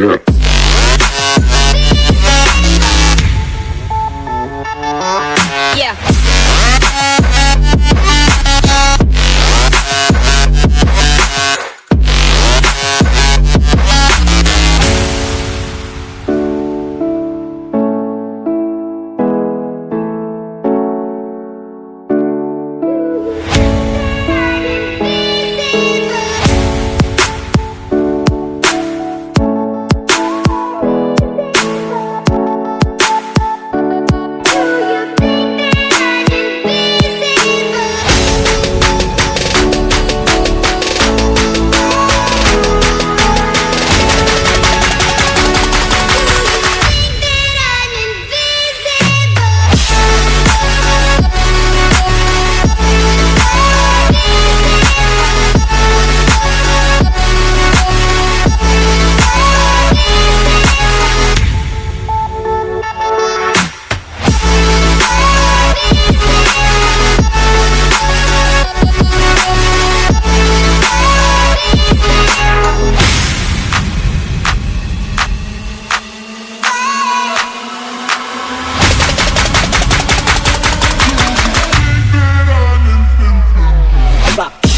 Yeah. back.